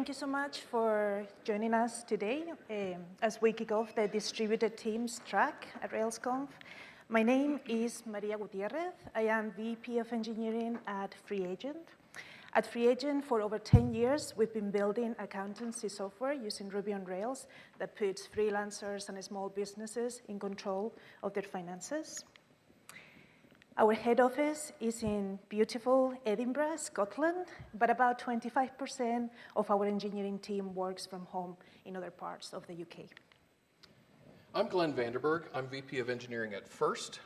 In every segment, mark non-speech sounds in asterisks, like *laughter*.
thank you so much for joining us today um, as we kick off the distributed teams track at RailsConf. My name is Maria Gutierrez. I am VP of Engineering at FreeAgent. At FreeAgent, for over 10 years, we've been building accountancy software using Ruby on Rails that puts freelancers and small businesses in control of their finances. Our head office is in beautiful Edinburgh, Scotland, but about 25% of our engineering team works from home in other parts of the UK. I'm Glenn Vanderburg. I'm VP of Engineering at First.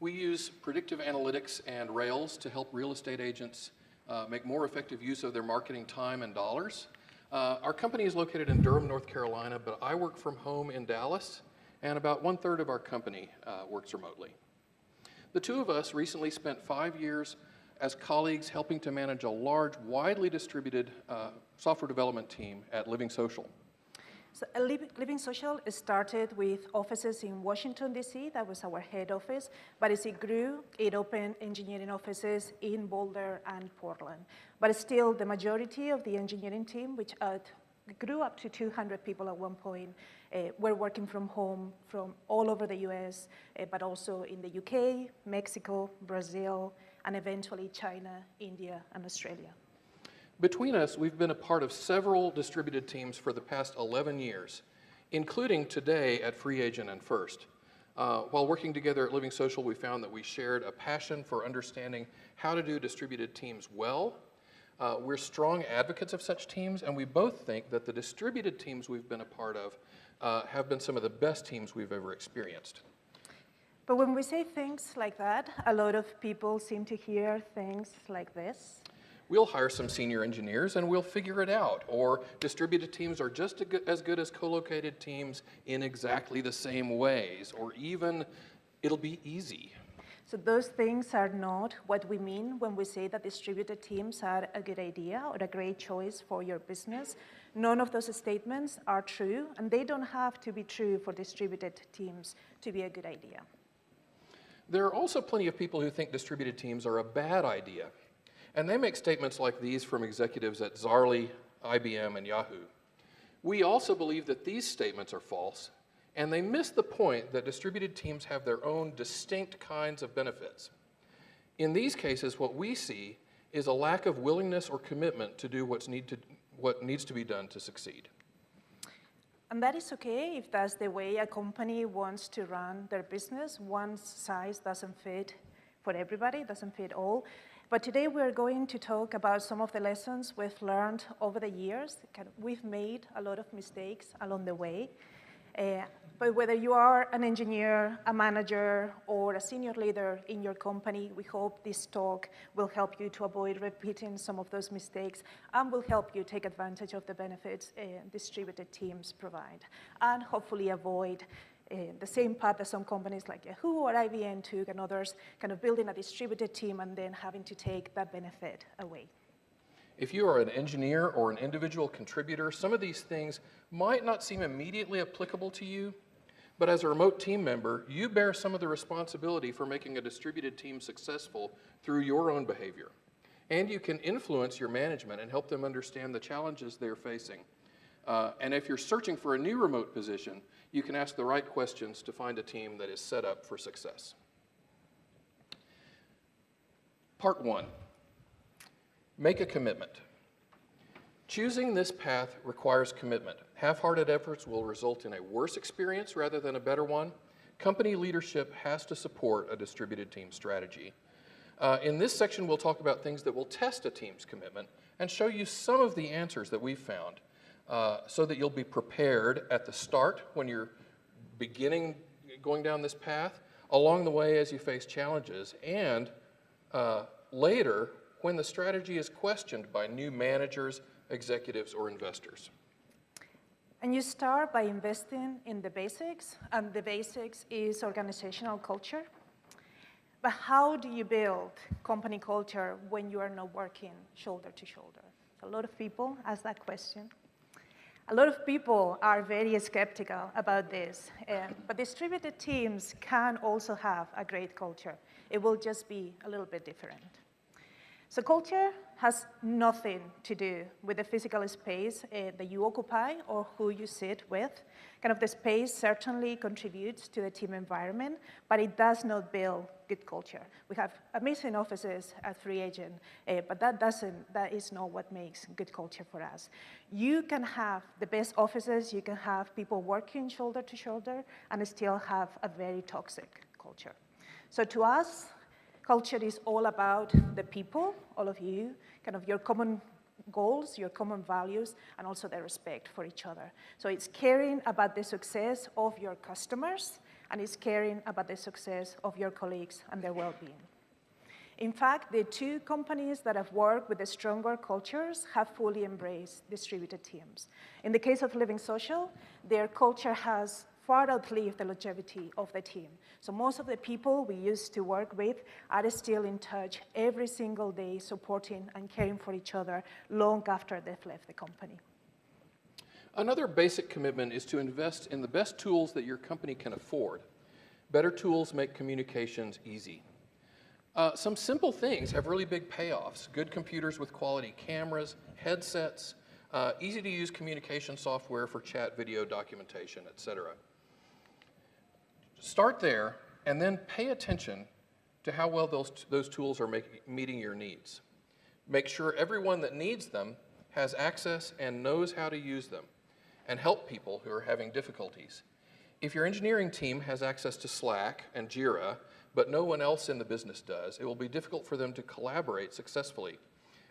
We use predictive analytics and Rails to help real estate agents uh, make more effective use of their marketing time and dollars. Uh, our company is located in Durham, North Carolina, but I work from home in Dallas, and about one third of our company uh, works remotely. The two of us recently spent five years as colleagues helping to manage a large, widely distributed uh, software development team at Living Social. So uh, Living Social started with offices in Washington, D.C. That was our head office. But as it grew, it opened engineering offices in Boulder and Portland. But still, the majority of the engineering team, which uh, grew up to 200 people at one point, uh, were working from home from all over the US, uh, but also in the UK, Mexico, Brazil, and eventually China, India, and Australia. Between us, we've been a part of several distributed teams for the past 11 years, including today at Free Agent and First. Uh, while working together at Living Social, we found that we shared a passion for understanding how to do distributed teams well. Uh, we're strong advocates of such teams, and we both think that the distributed teams we've been a part of uh, have been some of the best teams we've ever experienced. But when we say things like that, a lot of people seem to hear things like this we'll hire some senior engineers and we'll figure it out. Or distributed teams are just as good as co-located teams in exactly the same ways, or even it'll be easy. So those things are not what we mean when we say that distributed teams are a good idea or a great choice for your business. None of those statements are true, and they don't have to be true for distributed teams to be a good idea. There are also plenty of people who think distributed teams are a bad idea. And they make statements like these from executives at Zaarly, IBM, and Yahoo. We also believe that these statements are false, and they miss the point that distributed teams have their own distinct kinds of benefits. In these cases, what we see is a lack of willingness or commitment to do what's need to, what needs to be done to succeed. And that is okay if that's the way a company wants to run their business. One size doesn't fit for everybody, doesn't fit all. But today we're going to talk about some of the lessons we've learned over the years. We've made a lot of mistakes along the way. Uh, but whether you are an engineer, a manager, or a senior leader in your company, we hope this talk will help you to avoid repeating some of those mistakes and will help you take advantage of the benefits uh, distributed teams provide and hopefully avoid uh, the same path that some companies like Yahoo or IBM took and others, kind of building a distributed team and then having to take that benefit away. If you are an engineer or an individual contributor, some of these things might not seem immediately applicable to you, but as a remote team member, you bear some of the responsibility for making a distributed team successful through your own behavior. And you can influence your management and help them understand the challenges they're facing. Uh, and if you're searching for a new remote position, you can ask the right questions to find a team that is set up for success. Part one, make a commitment. Choosing this path requires commitment. Half-hearted efforts will result in a worse experience rather than a better one. Company leadership has to support a distributed team strategy. Uh, in this section, we'll talk about things that will test a team's commitment and show you some of the answers that we've found uh, so that you'll be prepared at the start when you're beginning going down this path, along the way as you face challenges, and uh, later when the strategy is questioned by new managers, executives, or investors. And you start by investing in the basics, and the basics is organizational culture. But how do you build company culture when you are not working shoulder to shoulder? A lot of people ask that question. A lot of people are very skeptical about this, um, but distributed teams can also have a great culture. It will just be a little bit different. So culture has nothing to do with the physical space uh, that you occupy or who you sit with. Kind of the space certainly contributes to the team environment, but it does not build good culture. We have amazing offices at Free Agent, uh, but that doesn't, that is not what makes good culture for us. You can have the best offices, you can have people working shoulder to shoulder, and still have a very toxic culture. So to us, Culture is all about the people, all of you, kind of your common goals, your common values, and also the respect for each other. So it's caring about the success of your customers, and it's caring about the success of your colleagues and their well-being. In fact, the two companies that have worked with the stronger cultures have fully embraced distributed teams. In the case of Living Social, their culture has far outlive the longevity of the team. So most of the people we used to work with are still in touch every single day, supporting and caring for each other long after they've left the company. Another basic commitment is to invest in the best tools that your company can afford. Better tools make communications easy. Uh, some simple things have really big payoffs. Good computers with quality cameras, headsets, uh, easy to use communication software for chat, video, documentation, et cetera. Start there and then pay attention to how well those, those tools are make, meeting your needs. Make sure everyone that needs them has access and knows how to use them and help people who are having difficulties. If your engineering team has access to Slack and Jira, but no one else in the business does, it will be difficult for them to collaborate successfully.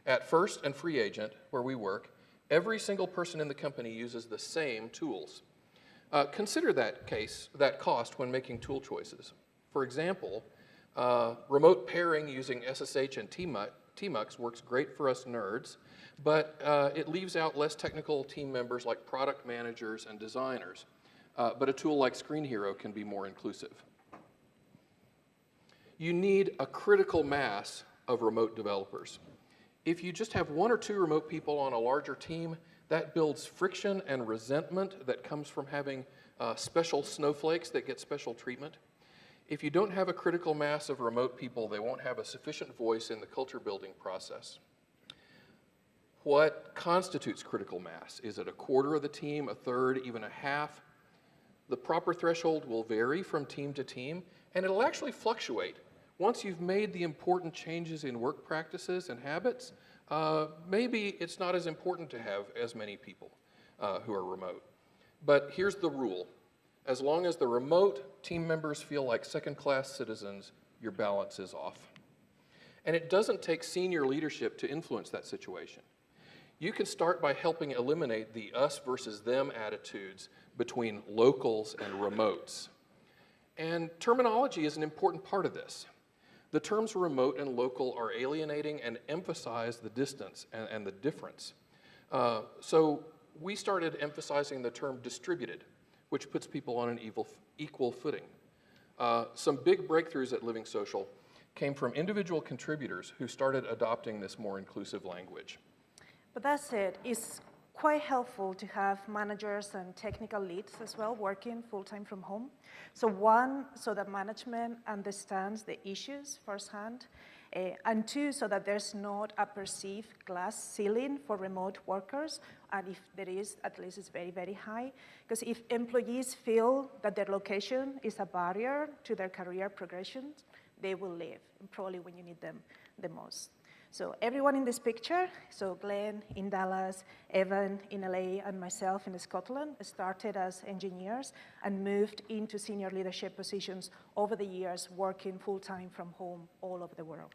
At First and Free Agent, where we work, every single person in the company uses the same tools. Uh, consider that case, that cost when making tool choices. For example, uh, remote pairing using SSH and tmux works great for us nerds, but uh, it leaves out less technical team members like product managers and designers. Uh, but a tool like Screenhero can be more inclusive. You need a critical mass of remote developers. If you just have one or two remote people on a larger team, that builds friction and resentment that comes from having uh, special snowflakes that get special treatment. If you don't have a critical mass of remote people, they won't have a sufficient voice in the culture building process. What constitutes critical mass? Is it a quarter of the team, a third, even a half? The proper threshold will vary from team to team, and it'll actually fluctuate. Once you've made the important changes in work practices and habits, uh, maybe it's not as important to have as many people uh, who are remote. But here's the rule. As long as the remote team members feel like second-class citizens, your balance is off. And it doesn't take senior leadership to influence that situation. You can start by helping eliminate the us versus them attitudes between locals and remotes. And terminology is an important part of this. The terms remote and local are alienating and emphasize the distance and, and the difference. Uh, so we started emphasizing the term distributed, which puts people on an evil, equal footing. Uh, some big breakthroughs at Living Social came from individual contributors who started adopting this more inclusive language. But that's it. It's quite helpful to have managers and technical leads as well working full-time from home. So one, so that management understands the issues firsthand, uh, and two, so that there's not a perceived glass ceiling for remote workers, and if there is, at least it's very, very high. Because if employees feel that their location is a barrier to their career progression, they will leave, probably when you need them the most. So everyone in this picture, so Glenn in Dallas, Evan in LA, and myself in Scotland started as engineers and moved into senior leadership positions over the years, working full-time from home all over the world.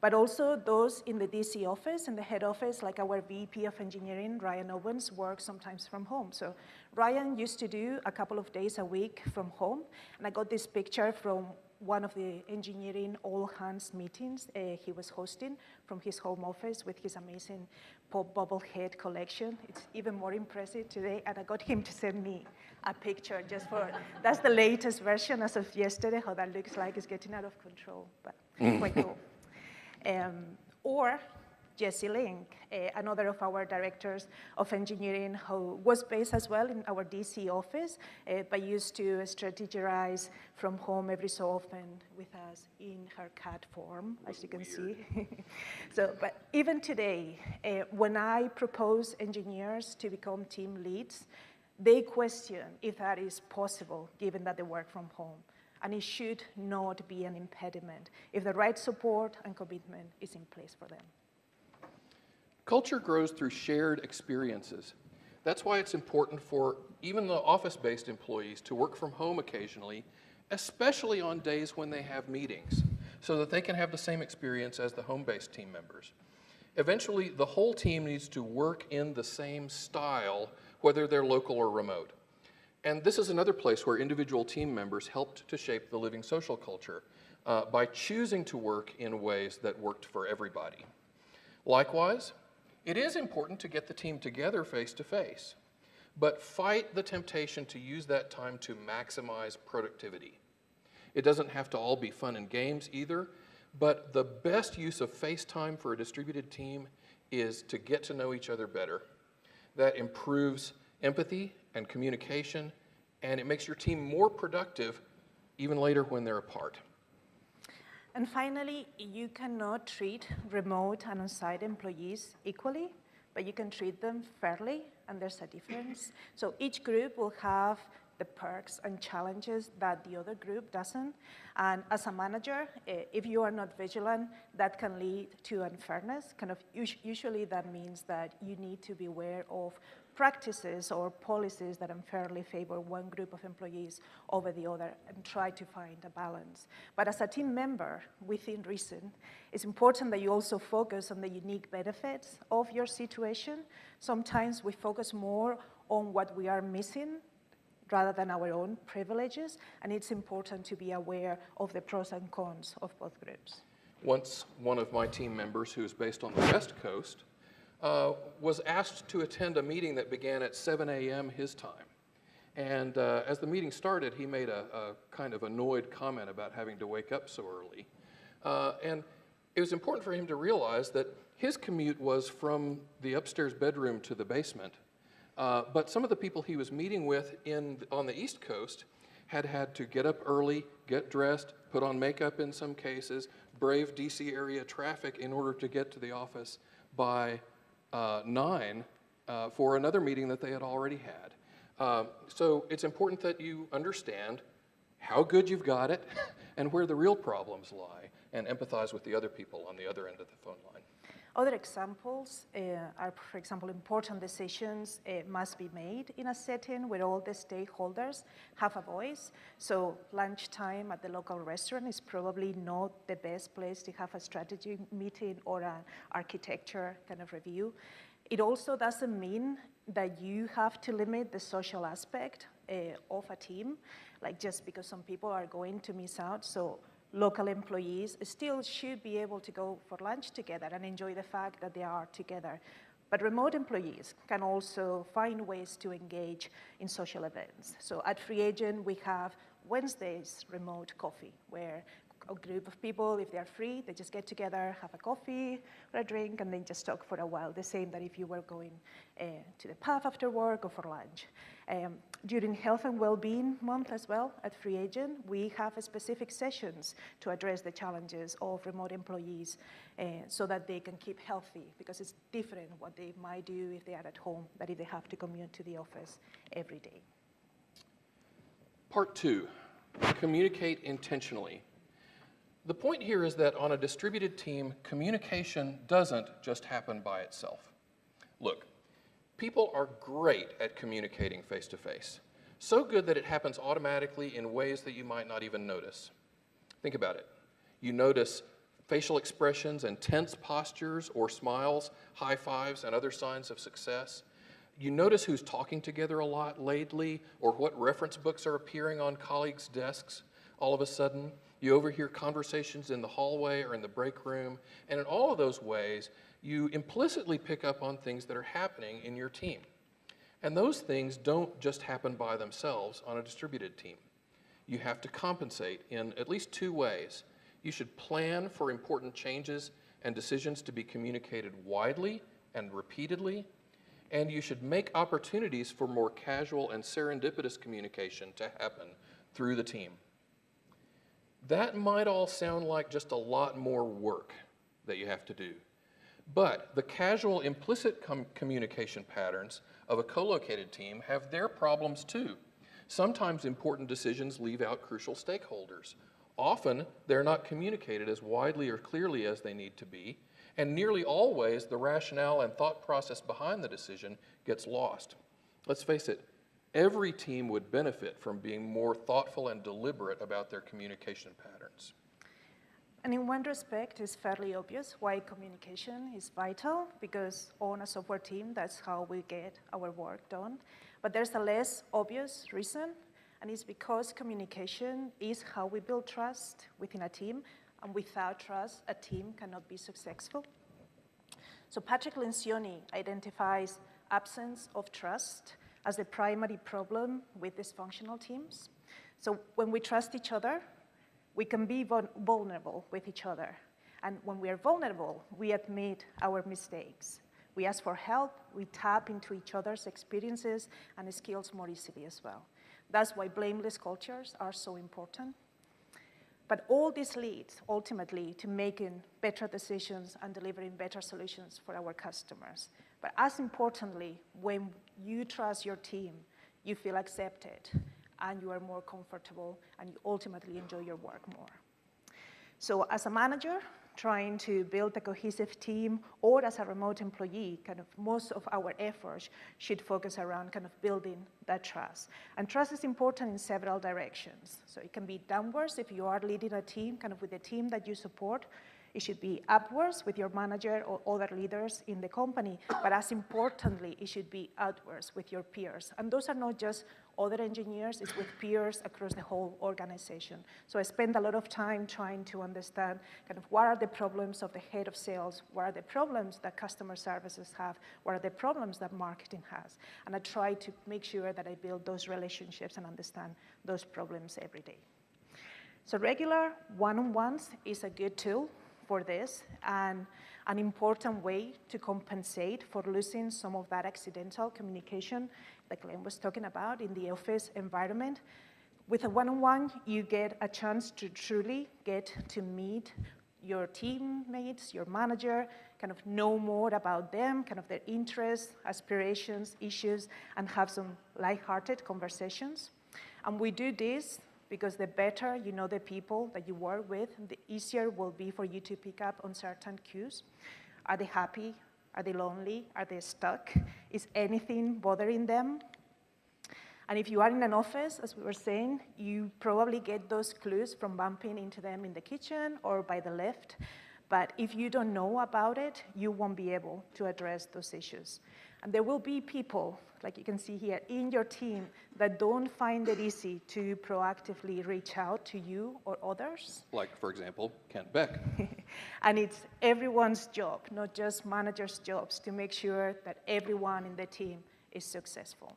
But also those in the DC office and the head office, like our VP of engineering, Ryan Owens, work sometimes from home. So Ryan used to do a couple of days a week from home, and I got this picture from one of the engineering all hands meetings uh, he was hosting from his home office with his amazing pop bobblehead collection. It's even more impressive today, and I got him to send me a picture just for, *laughs* that's the latest version as of yesterday, how that looks like. It's getting out of control, but quite cool. *laughs* Um, or Jesse Link, uh, another of our directors of engineering who was based as well in our DC office, uh, but used to strategize from home every so often with us in her cat form, as you can see. *laughs* so, but even today, uh, when I propose engineers to become team leads, they question if that is possible given that they work from home. And it should not be an impediment if the right support and commitment is in place for them. Culture grows through shared experiences. That's why it's important for even the office-based employees to work from home occasionally, especially on days when they have meetings, so that they can have the same experience as the home-based team members. Eventually, the whole team needs to work in the same style, whether they're local or remote. And this is another place where individual team members helped to shape the living social culture uh, by choosing to work in ways that worked for everybody. Likewise, it is important to get the team together face to face, but fight the temptation to use that time to maximize productivity. It doesn't have to all be fun and games either, but the best use of face time for a distributed team is to get to know each other better. That improves empathy and communication, and it makes your team more productive even later when they're apart. And finally, you cannot treat remote and on-site employees equally, but you can treat them fairly, and there's a difference. So each group will have the perks and challenges that the other group doesn't. And as a manager, eh, if you are not vigilant, that can lead to unfairness. Kind of usually that means that you need to be aware of practices or policies that unfairly favor one group of employees over the other and try to find a balance. But as a team member, within reason, it's important that you also focus on the unique benefits of your situation. Sometimes we focus more on what we are missing rather than our own privileges, and it's important to be aware of the pros and cons of both groups. Once one of my team members, who is based on the West Coast, uh, was asked to attend a meeting that began at 7 a.m. his time. And uh, as the meeting started, he made a, a, kind of annoyed comment about having to wake up so early. Uh, and it was important for him to realize that his commute was from the upstairs bedroom to the basement. Uh, but some of the people he was meeting with in, on the East Coast had had to get up early, get dressed, put on makeup in some cases, brave DC area traffic in order to get to the office by uh, nine uh, for another meeting that they had already had. Uh, so it's important that you understand how good you've got it *laughs* and where the real problems lie and empathize with the other people on the other end of the phone line. Other examples uh, are, for example, important decisions uh, must be made in a setting where all the stakeholders have a voice. So lunchtime at the local restaurant is probably not the best place to have a strategy meeting or an architecture kind of review. It also doesn't mean that you have to limit the social aspect uh, of a team, like just because some people are going to miss out. So local employees still should be able to go for lunch together and enjoy the fact that they are together. But remote employees can also find ways to engage in social events. So at Free Agent, we have Wednesdays remote coffee, where a group of people, if they're free, they just get together, have a coffee or a drink, and then just talk for a while. The same that if you were going uh, to the pub after work or for lunch. Um, during Health and Wellbeing Month as well at Free Agent, we have specific sessions to address the challenges of remote employees uh, so that they can keep healthy because it's different what they might do if they are at home than if they have to commute to the office every day. Part two, communicate intentionally. The point here is that on a distributed team, communication doesn't just happen by itself. Look, people are great at communicating face to face. So good that it happens automatically in ways that you might not even notice. Think about it. You notice facial expressions and tense postures or smiles, high fives, and other signs of success. You notice who's talking together a lot lately or what reference books are appearing on colleagues' desks all of a sudden. You overhear conversations in the hallway or in the break room. And in all of those ways, you implicitly pick up on things that are happening in your team. And those things don't just happen by themselves on a distributed team. You have to compensate in at least two ways. You should plan for important changes and decisions to be communicated widely and repeatedly, and you should make opportunities for more casual and serendipitous communication to happen through the team. That might all sound like just a lot more work that you have to do. But the casual implicit com communication patterns of a co-located team have their problems too. Sometimes important decisions leave out crucial stakeholders. Often, they're not communicated as widely or clearly as they need to be, and nearly always the rationale and thought process behind the decision gets lost. Let's face it, every team would benefit from being more thoughtful and deliberate about their communication patterns. And in one respect, it's fairly obvious why communication is vital, because on a software team, that's how we get our work done. But there's a less obvious reason, and it's because communication is how we build trust within a team, and without trust, a team cannot be successful. So Patrick Lencioni identifies absence of trust as the primary problem with dysfunctional teams. So when we trust each other, we can be vulnerable with each other. And when we are vulnerable, we admit our mistakes. We ask for help, we tap into each other's experiences and skills more easily as well. That's why blameless cultures are so important. But all this leads ultimately to making better decisions and delivering better solutions for our customers. But as importantly, when you trust your team, you feel accepted and you are more comfortable and you ultimately enjoy your work more. So as a manager, trying to build a cohesive team or as a remote employee, kind of most of our efforts should focus around kind of building that trust. And trust is important in several directions. So it can be downwards if you are leading a team, kind of with the team that you support, it should be upwards with your manager or other leaders in the company, but as importantly, it should be outwards with your peers. And those are not just other engineers, it's with peers across the whole organization. So I spend a lot of time trying to understand kind of what are the problems of the head of sales, what are the problems that customer services have, what are the problems that marketing has. And I try to make sure that I build those relationships and understand those problems every day. So regular one-on-ones is a good tool for this and an important way to compensate for losing some of that accidental communication that Glenn was talking about in the office environment. With a one-on-one, -on -one, you get a chance to truly get to meet your teammates, your manager, kind of know more about them, kind of their interests, aspirations, issues, and have some light-hearted conversations. And we do this because the better you know the people that you work with, the easier will be for you to pick up on certain cues. Are they happy? Are they lonely? Are they stuck? Is anything bothering them? And if you are in an office, as we were saying, you probably get those clues from bumping into them in the kitchen or by the lift. But if you don't know about it, you won't be able to address those issues. And there will be people, like you can see here, in your team that don't find it easy to proactively reach out to you or others. Like, for example, Kent Beck. *laughs* and it's everyone's job, not just managers' jobs, to make sure that everyone in the team is successful.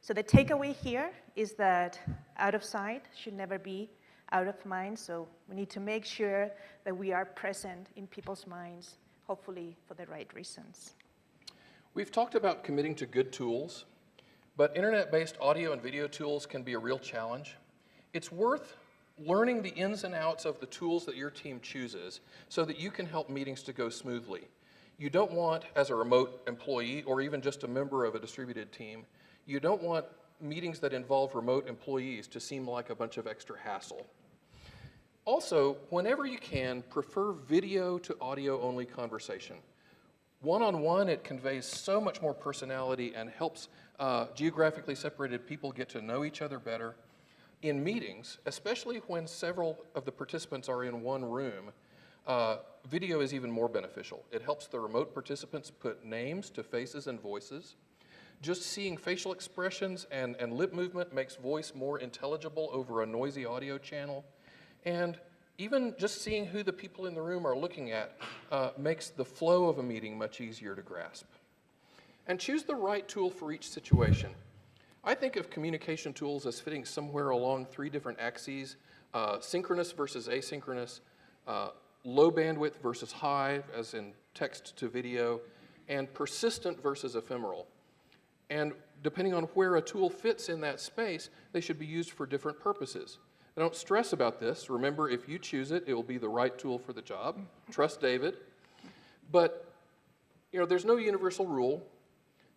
So the takeaway here is that out of sight should never be out of mind, so we need to make sure that we are present in people's minds, hopefully for the right reasons. We've talked about committing to good tools, but internet-based audio and video tools can be a real challenge. It's worth learning the ins and outs of the tools that your team chooses so that you can help meetings to go smoothly. You don't want, as a remote employee or even just a member of a distributed team, you don't want meetings that involve remote employees to seem like a bunch of extra hassle. Also, whenever you can, prefer video to audio only conversation. One-on-one, -on -one, it conveys so much more personality and helps uh, geographically separated people get to know each other better. In meetings, especially when several of the participants are in one room, uh, video is even more beneficial. It helps the remote participants put names to faces and voices. Just seeing facial expressions and, and lip movement makes voice more intelligible over a noisy audio channel. And even just seeing who the people in the room are looking at uh, makes the flow of a meeting much easier to grasp. And choose the right tool for each situation. I think of communication tools as fitting somewhere along three different axes, uh, synchronous versus asynchronous, uh, low bandwidth versus high, as in text to video, and persistent versus ephemeral. And depending on where a tool fits in that space, they should be used for different purposes. Don't stress about this. Remember, if you choose it, it will be the right tool for the job. Trust David. But, you know, there's no universal rule.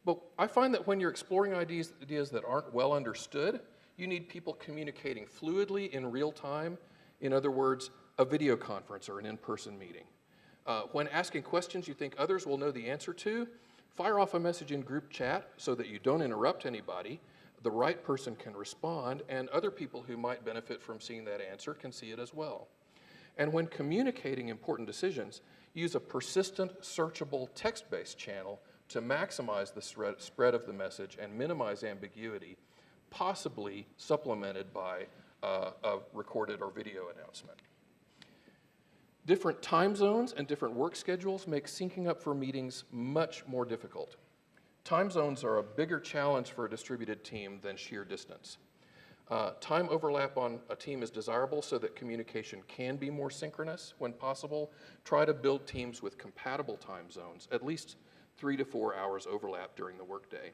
But I find that when you're exploring ideas, ideas that aren't well understood, you need people communicating fluidly in real time. In other words, a video conference or an in-person meeting. Uh, when asking questions you think others will know the answer to, fire off a message in group chat so that you don't interrupt anybody. The right person can respond, and other people who might benefit from seeing that answer can see it as well. And when communicating important decisions, use a persistent, searchable text-based channel to maximize the spread of the message and minimize ambiguity, possibly supplemented by uh, a recorded or video announcement. Different time zones and different work schedules make syncing up for meetings much more difficult. Time zones are a bigger challenge for a distributed team than sheer distance. Uh, time overlap on a team is desirable so that communication can be more synchronous when possible. Try to build teams with compatible time zones, at least three to four hours overlap during the workday.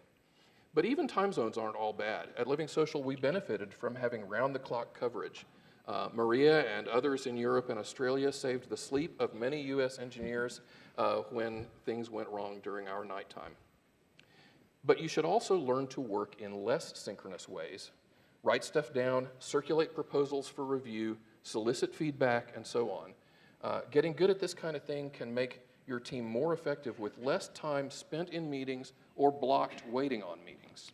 But even time zones aren't all bad. At Living Social, we benefited from having round-the-clock coverage. Uh, Maria and others in Europe and Australia saved the sleep of many US engineers uh, when things went wrong during our nighttime. But you should also learn to work in less synchronous ways. Write stuff down, circulate proposals for review, solicit feedback, and so on. Uh, getting good at this kind of thing can make your team more effective with less time spent in meetings or blocked waiting on meetings.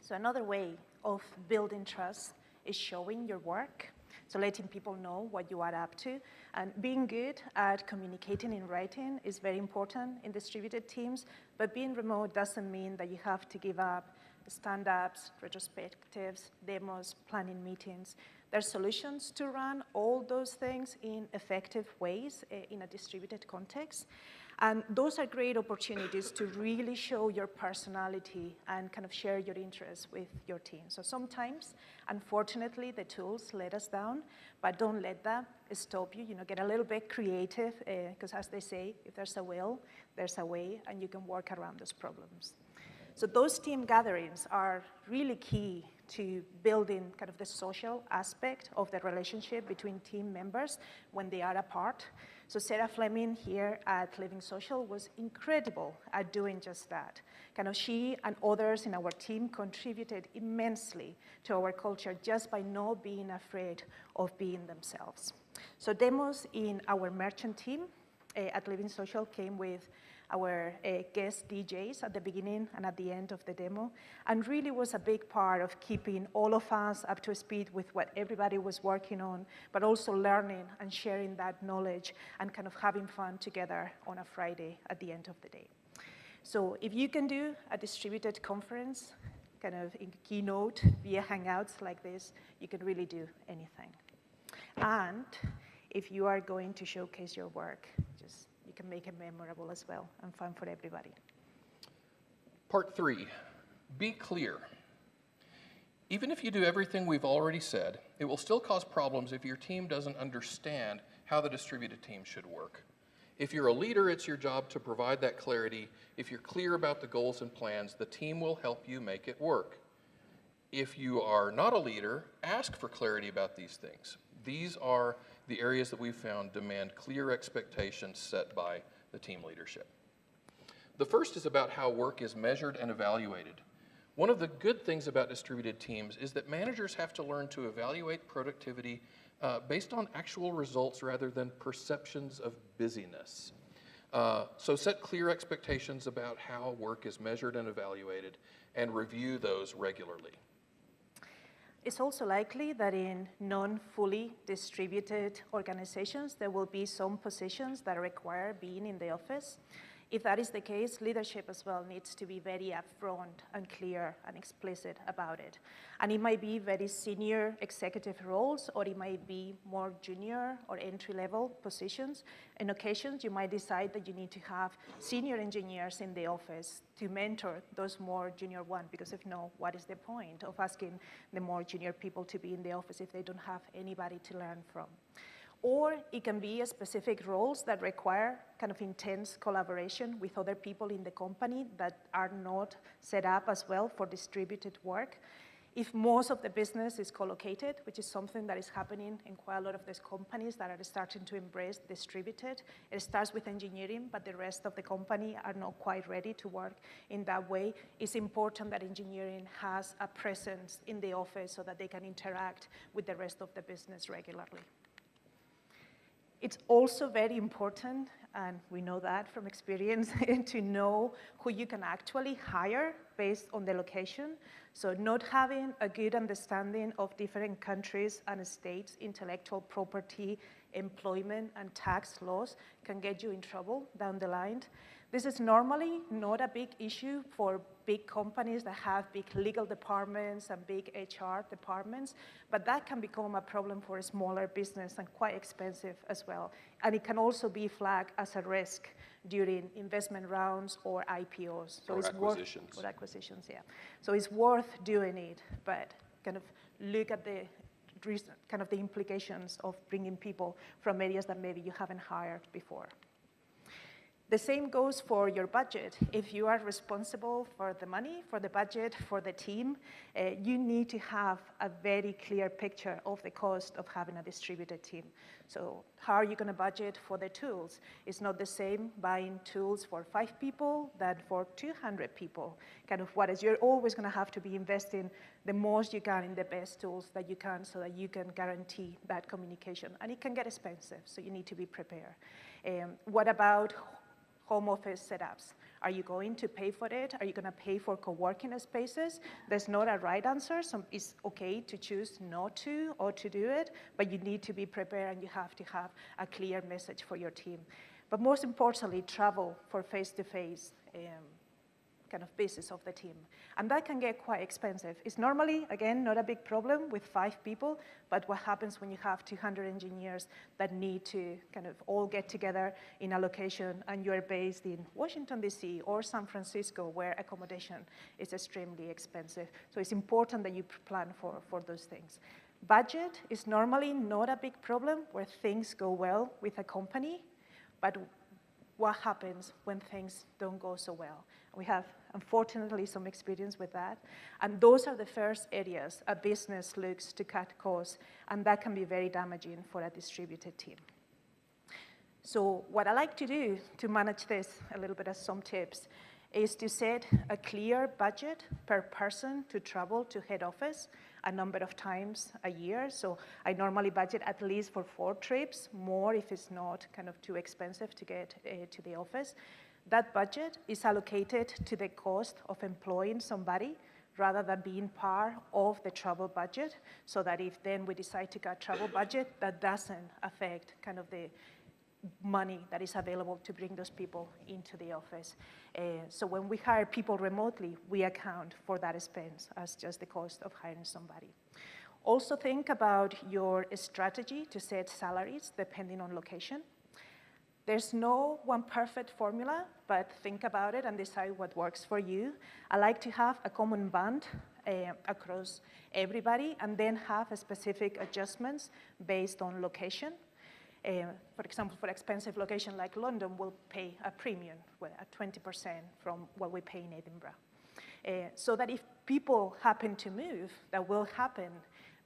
So another way of building trust is showing your work. So letting people know what you are up to. And being good at communicating in writing is very important in distributed teams, but being remote doesn't mean that you have to give up stand-ups, retrospectives, demos, planning meetings. There's solutions to run all those things in effective ways uh, in a distributed context. And those are great opportunities to really show your personality and kind of share your interests with your team. So sometimes, unfortunately, the tools let us down, but don't let that stop you. You know, get a little bit creative, because uh, as they say, if there's a will, there's a way, and you can work around those problems. So those team gatherings are really key to building kind of the social aspect of the relationship between team members when they are apart. So Sarah Fleming here at Living Social was incredible at doing just that. Kind of she and others in our team contributed immensely to our culture just by not being afraid of being themselves. So demos in our merchant team uh, at Living Social came with our uh, guest DJs at the beginning and at the end of the demo, and really was a big part of keeping all of us up to speed with what everybody was working on, but also learning and sharing that knowledge and kind of having fun together on a Friday at the end of the day. So if you can do a distributed conference, kind of in keynote via Hangouts like this, you can really do anything. And if you are going to showcase your work, can make it memorable as well and fun for everybody. Part three, be clear. Even if you do everything we've already said, it will still cause problems if your team doesn't understand how the distributed team should work. If you're a leader, it's your job to provide that clarity. If you're clear about the goals and plans, the team will help you make it work. If you are not a leader, ask for clarity about these things. These are the areas that we've found demand clear expectations set by the team leadership. The first is about how work is measured and evaluated. One of the good things about distributed teams is that managers have to learn to evaluate productivity uh, based on actual results rather than perceptions of busyness. Uh, so set clear expectations about how work is measured and evaluated and review those regularly. It's also likely that in non-fully distributed organizations, there will be some positions that require being in the office. If that is the case, leadership as well needs to be very upfront and clear and explicit about it. And it might be very senior executive roles, or it might be more junior or entry-level positions. In occasions, you might decide that you need to have senior engineers in the office to mentor those more junior ones, because if no, what is the point of asking the more junior people to be in the office if they don't have anybody to learn from? Or it can be specific roles that require kind of intense collaboration with other people in the company that are not set up as well for distributed work. If most of the business is co-located, which is something that is happening in quite a lot of these companies that are starting to embrace distributed, it starts with engineering, but the rest of the company are not quite ready to work in that way. It's important that engineering has a presence in the office so that they can interact with the rest of the business regularly. It's also very important, and we know that from experience, *laughs* to know who you can actually hire based on the location. So not having a good understanding of different countries and states' intellectual property, employment, and tax laws can get you in trouble down the line. This is normally not a big issue for big companies that have big legal departments and big HR departments, but that can become a problem for a smaller business and quite expensive as well. And it can also be flagged as a risk during investment rounds or IPOs. So or acquisitions. Worth, or acquisitions, yeah. So it's worth doing it, but kind of look at the kind of the implications of bringing people from areas that maybe you haven't hired before. The same goes for your budget. If you are responsible for the money, for the budget, for the team, uh, you need to have a very clear picture of the cost of having a distributed team. So how are you going to budget for the tools? It's not the same buying tools for five people than for 200 people. Kind of what is, you're always going to have to be investing the most you can in the best tools that you can so that you can guarantee that communication. And it can get expensive, so you need to be prepared. Um, what about home office setups. Are you going to pay for it? Are you going to pay for co-working spaces? There's not a right answer. So it's okay to choose not to or to do it, but you need to be prepared and you have to have a clear message for your team. But most importantly, travel for face-to-face. -face, um, kind of basis of the team. And that can get quite expensive. It's normally, again, not a big problem with five people, but what happens when you have 200 engineers that need to kind of all get together in a location and you're based in Washington, D.C. or San Francisco where accommodation is extremely expensive. So it's important that you plan for, for those things. Budget is normally not a big problem where things go well with a company, but what happens when things don't go so well. We have, unfortunately, some experience with that. And those are the first areas a business looks to cut costs, and that can be very damaging for a distributed team. So what I like to do to manage this, a little bit as some tips, is to set a clear budget per person to travel to head office a number of times a year. So I normally budget at least for four trips, more if it's not kind of too expensive to get uh, to the office. That budget is allocated to the cost of employing somebody rather than being part of the travel budget, so that if then we decide to cut travel budget, that doesn't affect kind of the money that is available to bring those people into the office. Uh, so when we hire people remotely, we account for that expense as just the cost of hiring somebody. Also think about your strategy to set salaries depending on location. There's no one perfect formula, but think about it and decide what works for you. I like to have a common band uh, across everybody and then have specific adjustments based on location. Uh, for example, for expensive location like London, we'll pay a premium, well, at 20% from what we pay in Edinburgh. Uh, so that if people happen to move, that will happen,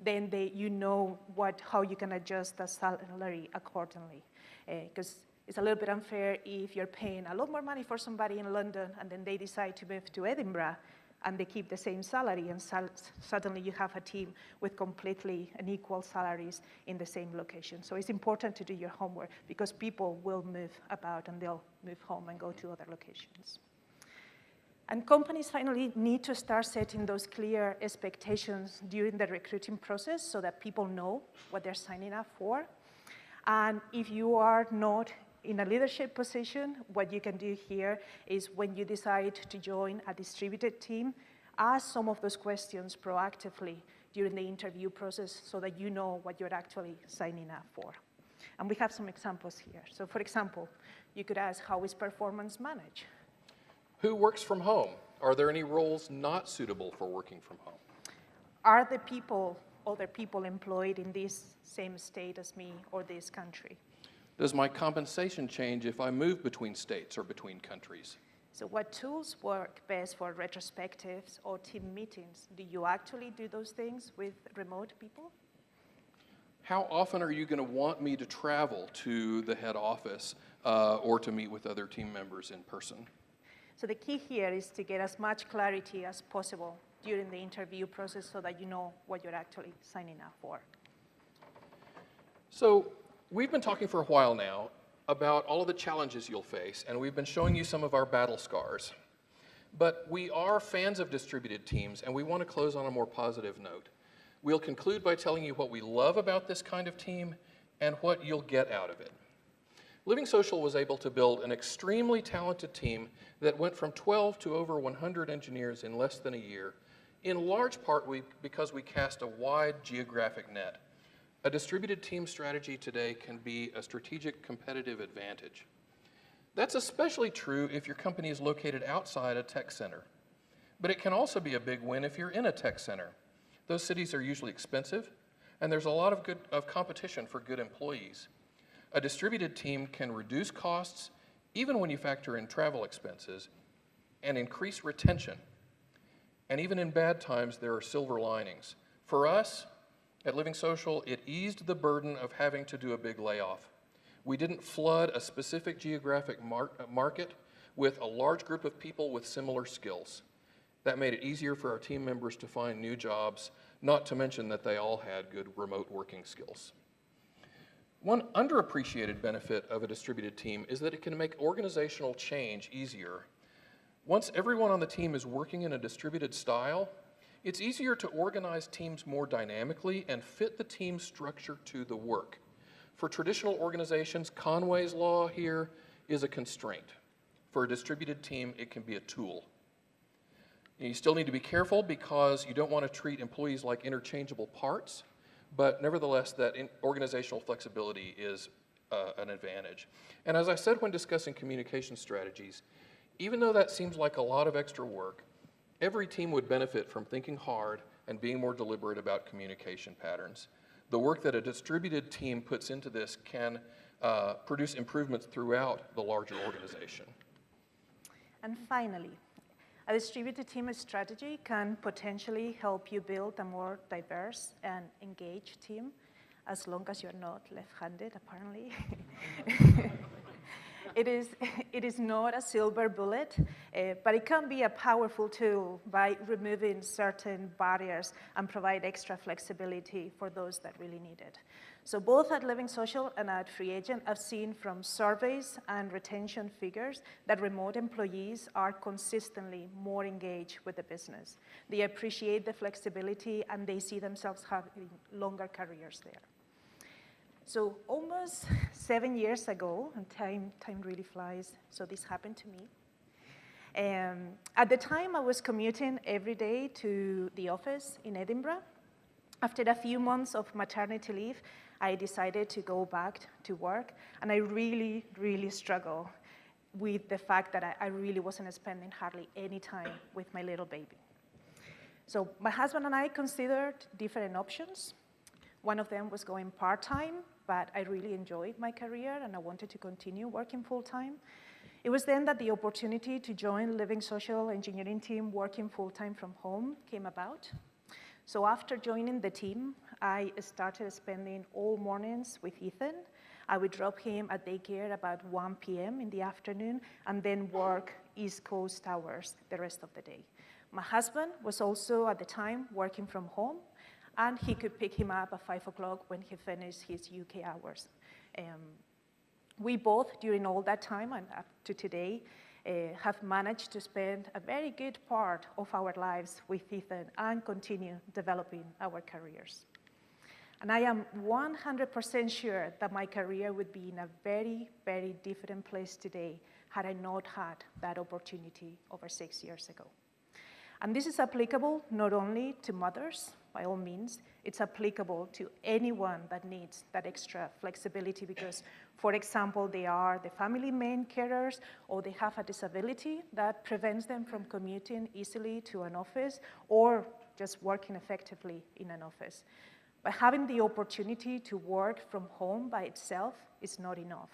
then they, you know what, how you can adjust the salary accordingly. Because uh, it's a little bit unfair if you're paying a lot more money for somebody in London and then they decide to move to Edinburgh and they keep the same salary and suddenly you have a team with completely unequal salaries in the same location. So it's important to do your homework because people will move about and they'll move home and go to other locations. And companies finally need to start setting those clear expectations during the recruiting process so that people know what they're signing up for. And if you are not in a leadership position, what you can do here is when you decide to join a distributed team, ask some of those questions proactively during the interview process so that you know what you're actually signing up for. And we have some examples here. So for example, you could ask, how is performance managed? Who works from home? Are there any roles not suitable for working from home? Are the people other people employed in this same state as me or this country. Does my compensation change if I move between states or between countries? So what tools work best for retrospectives or team meetings? Do you actually do those things with remote people? How often are you going to want me to travel to the head office uh, or to meet with other team members in person? So the key here is to get as much clarity as possible during the interview process so that you know what you're actually signing up for. So we've been talking for a while now about all of the challenges you'll face, and we've been showing you some of our battle scars. But we are fans of distributed teams, and we want to close on a more positive note. We'll conclude by telling you what we love about this kind of team and what you'll get out of it. Living Social was able to build an extremely talented team that went from 12 to over 100 engineers in less than a year, in large part we, because we cast a wide geographic net. A distributed team strategy today can be a strategic competitive advantage. That's especially true if your company is located outside a tech center. But it can also be a big win if you're in a tech center. Those cities are usually expensive, and there's a lot of, good, of competition for good employees. A distributed team can reduce costs, even when you factor in travel expenses, and increase retention. And even in bad times, there are silver linings. For us, at Living Social, it eased the burden of having to do a big layoff. We didn't flood a specific geographic mar uh, market with a large group of people with similar skills. That made it easier for our team members to find new jobs, not to mention that they all had good remote working skills. One underappreciated benefit of a distributed team is that it can make organizational change easier. Once everyone on the team is working in a distributed style, it's easier to organize teams more dynamically and fit the team structure to the work. For traditional organizations, Conway's law here is a constraint. For a distributed team, it can be a tool. You still need to be careful because you don't want to treat employees like interchangeable parts. But nevertheless, that organizational flexibility is uh, an advantage. And as I said when discussing communication strategies, even though that seems like a lot of extra work, every team would benefit from thinking hard and being more deliberate about communication patterns. The work that a distributed team puts into this can uh, produce improvements throughout the larger organization. And finally, a distributed team strategy can potentially help you build a more diverse and engaged team, as long as you're not left-handed, apparently. *laughs* it, is, *laughs* it is not a silver bullet, uh, but it can be a powerful tool by removing certain barriers and provide extra flexibility for those that really need it. So both at Living Social and at Free Agent, I've seen from surveys and retention figures that remote employees are consistently more engaged with the business. They appreciate the flexibility and they see themselves having longer careers there. So almost *laughs* seven years ago, and time, time really flies, so this happened to me. Um, at the time, I was commuting every day to the office in Edinburgh. After a few months of maternity leave, I decided to go back to work, and I really, really struggled with the fact that I, I really wasn't spending hardly any time with my little baby. So my husband and I considered different options. One of them was going part-time, but I really enjoyed my career and I wanted to continue working full-time. It was then that the opportunity to join Living Social Engineering team working full-time from home came about. So after joining the team, I started spending all mornings with Ethan. I would drop him at daycare about 1 p.m. in the afternoon and then work East Coast hours the rest of the day. My husband was also at the time working from home and he could pick him up at 5 o'clock when he finished his UK hours. Um, we both, during all that time and up to today, uh, have managed to spend a very good part of our lives with Ethan and continue developing our careers. And I am 100% sure that my career would be in a very, very different place today had I not had that opportunity over six years ago. And this is applicable not only to mothers, by all means, it's applicable to anyone that needs that extra flexibility because, for example, they are the family main carers or they have a disability that prevents them from commuting easily to an office or just working effectively in an office. But having the opportunity to work from home by itself is not enough.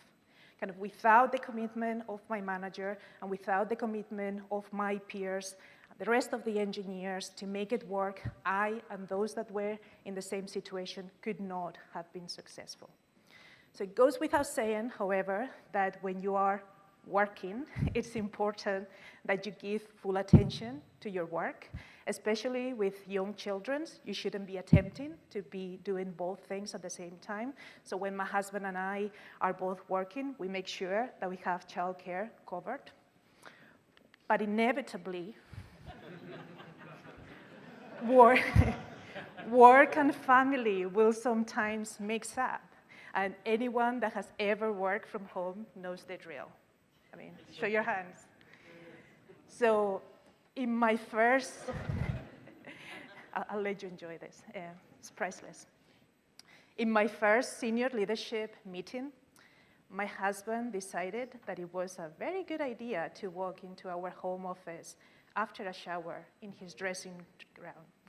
Kind of without the commitment of my manager and without the commitment of my peers, the rest of the engineers to make it work, I and those that were in the same situation could not have been successful. So it goes without saying, however, that when you are working, *laughs* it's important that you give full attention to your work, especially with young children. You shouldn't be attempting to be doing both things at the same time. So when my husband and I are both working, we make sure that we have childcare covered. But inevitably, work, *laughs* work and family will sometimes mix up. And anyone that has ever worked from home knows the drill. I mean, show your hands. So in my first, *laughs* I'll, I'll let you enjoy this. Uh, it's priceless. In my first senior leadership meeting, my husband decided that it was a very good idea to walk into our home office after a shower in his dressing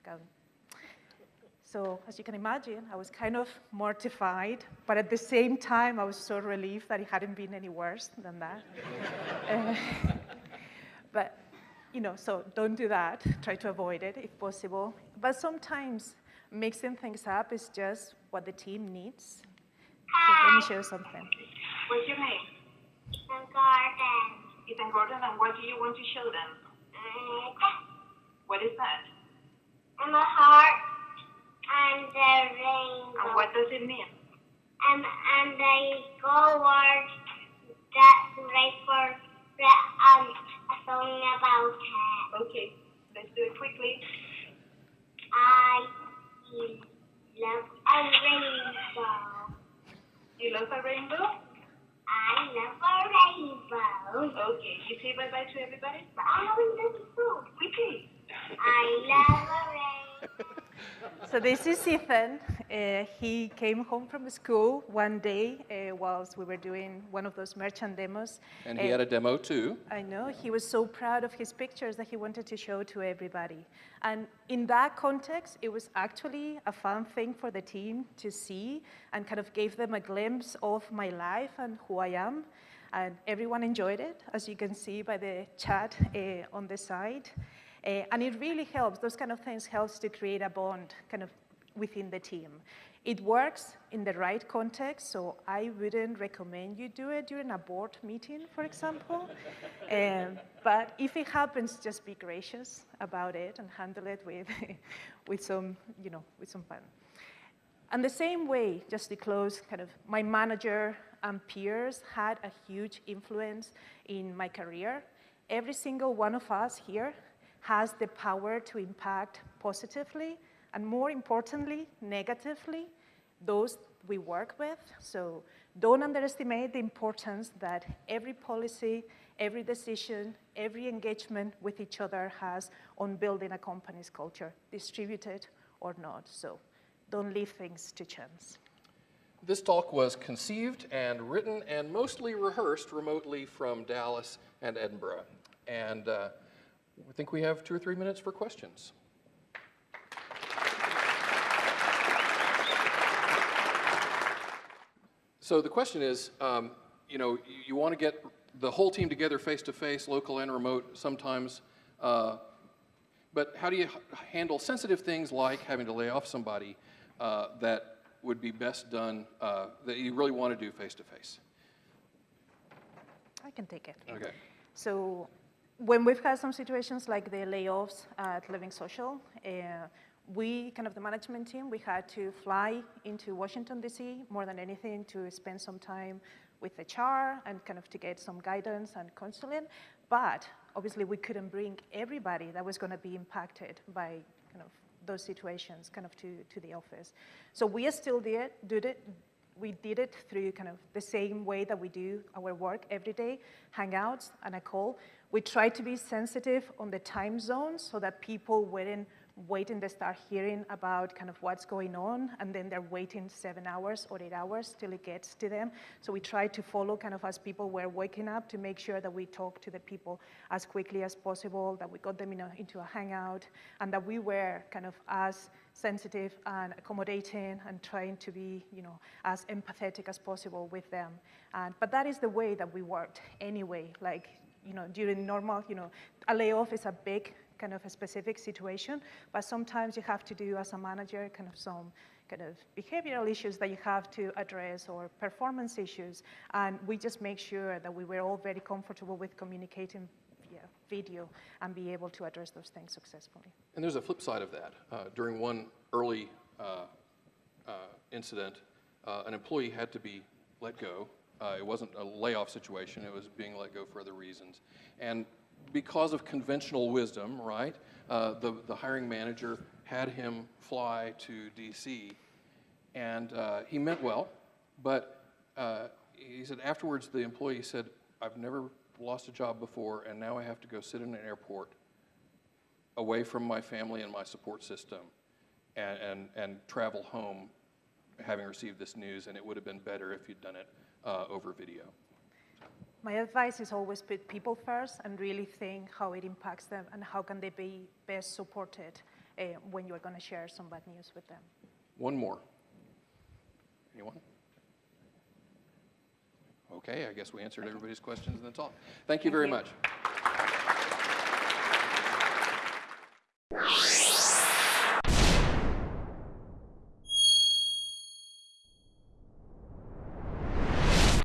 gown. So as you can imagine, I was kind of mortified, but at the same time, I was so relieved that it hadn't been any worse than that. uh, *laughs* but, you know, so don't do that. Try to avoid it if possible. But sometimes mixing things up is just what the team needs. So let me show you something. What's your name? Ethan Garden. Ethan Gordon, and what do you want to show them? What is that? and a heart and a rainbow. And what does it mean? And, and a gold that's right for um, a song about it. Okay, let's do it quickly. I love a rainbow. You love a rainbow? I love a rainbow. Okay, you say bye-bye to everybody? But I haven't done it. Quickly. I love a rainbow. *laughs* So this is Ethan. Uh, he came home from school one day uh, whilst we were doing one of those merchant demos. And he Uh, had a demo too. I know, he was so proud of his pictures that he wanted to show to everybody. And in that context, it was actually a fun thing for the team to see and kind of gave them a glimpse of my life and who I am. And everyone enjoyed it, as you can see by the chat uh, on the side. Uh, and it really helps, those kind of things helps to create a bond kind of within the team. It works in the right context, so I wouldn't recommend you do it during a board meeting, for example. *laughs* Um, but if it happens, just be gracious about it and handle it with, *laughs* with some, you know, with some fun. And the same way, just to close, kind of my manager and peers had a huge influence in my career. Every single one of us here has the power to impact positively and more importantly, negatively, those we work with. So don't underestimate the importance that every policy, every decision, every engagement with each other has on building a company's culture, distributed or not. So don't leave things to chance. This talk was conceived and written and mostly rehearsed remotely from Dallas and Edinburgh. And uh, I think we have two or three minutes for questions. So the question is, um, you know, you, you want to get the whole team together face to face, local and remote sometimes, uh, but how do you h- handle sensitive things like having to lay off somebody uh, that would be best done, uh, that you really want to do face to face? I can take it. Okay. So when we've had some situations like the layoffs at Living Social, uh, we, kind of the management team, we had to fly into Washington, D.C. more than anything to spend some time with HR and kind of to get some guidance and counseling. But obviously, we couldn't bring everybody that was going to be impacted by kind of those situations kind of to, to the office. So we are still did, did it, we did it through kind of the same way that we do our work every day, hangouts and a call. We tried to be sensitive on the time zones so that people weren't waiting, they start hearing about kind of what's going on, and then they're waiting seven hours or eight hours till it gets to them. So we try to follow kind of as people were waking up to make sure that we talk to the people as quickly as possible, that we got them in a, into a hangout, and that we were kind of as sensitive and accommodating and trying to be, you know, as empathetic as possible with them. And, but that is the way that we worked anyway. Like, you know, during normal, you know, a layoff is a big kind of a specific situation, but sometimes you have to do as a manager kind of some kind of behavioral issues that you have to address or performance issues. And we just make sure that we were all very comfortable with communicating via video and be able to address those things successfully. And there's a flip side of that. Uh, during one early uh, uh, incident, uh, an employee had to be let go. Uh, it wasn't a layoff situation, it was being let go for other reasons. And because of conventional wisdom, right, uh, the, the hiring manager had him fly to DC. And uh, he meant well, but uh, he said afterwards, the employee said, I've never lost a job before, and now I have to go sit in an airport away from my family and my support system and, and, and travel home having received this news, and it would have been better if you'd done it uh, over video. My advice is always put people first and really think how it impacts them and how can they be best supported uh, when you're going to share some bad news with them. One more. Anyone? Okay, I guess we answered everybody's questions and that's all. Thank you very much.